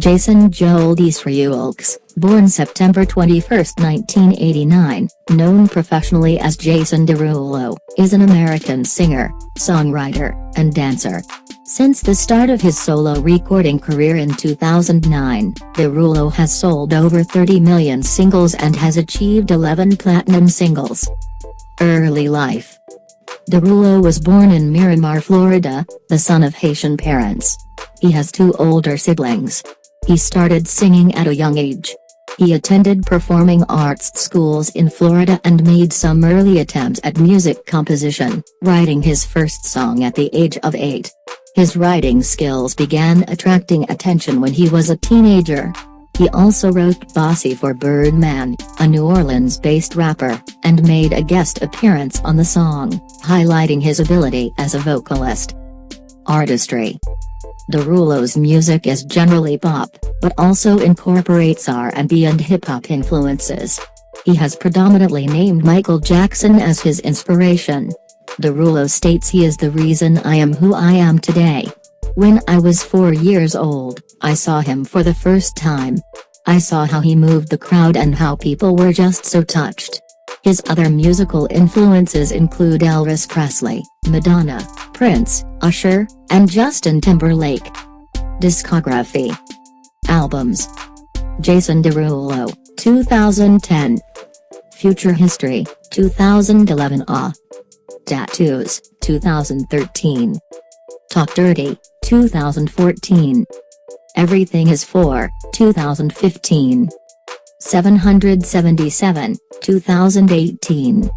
Jason Joel Desrouleaux, born September 21, 1989, known professionally as Jason Derulo, is an American singer, songwriter, and dancer. Since the start of his solo recording career in 2009, Derulo has sold over 30 million singles and has achieved 11 platinum singles. Early life Derulo was born in Miramar, Florida, the son of Haitian parents. He has two older siblings. He started singing at a young age. He attended performing arts schools in Florida and made some early attempts at music composition, writing his first song at the age of 8. His writing skills began attracting attention when he was a teenager. He also wrote Bossy for Birdman, a New Orleans-based rapper, and made a guest appearance on the song, highlighting his ability as a vocalist. Artistry Derulo's music is generally pop, but also incorporates R&B and hip-hop influences. He has predominantly named Michael Jackson as his inspiration. Derulo states he is the reason I am who I am today. When I was four years old, I saw him for the first time. I saw how he moved the crowd and how people were just so touched. His other musical influences include Elvis Presley, Madonna, Prince, Usher, and Justin Timberlake. Discography. Albums. Jason Derulo, 2010 Future History, 2011 Ah Tattoos, 2013 Talk Dirty, 2014 Everything is 4, 2015 777, 2018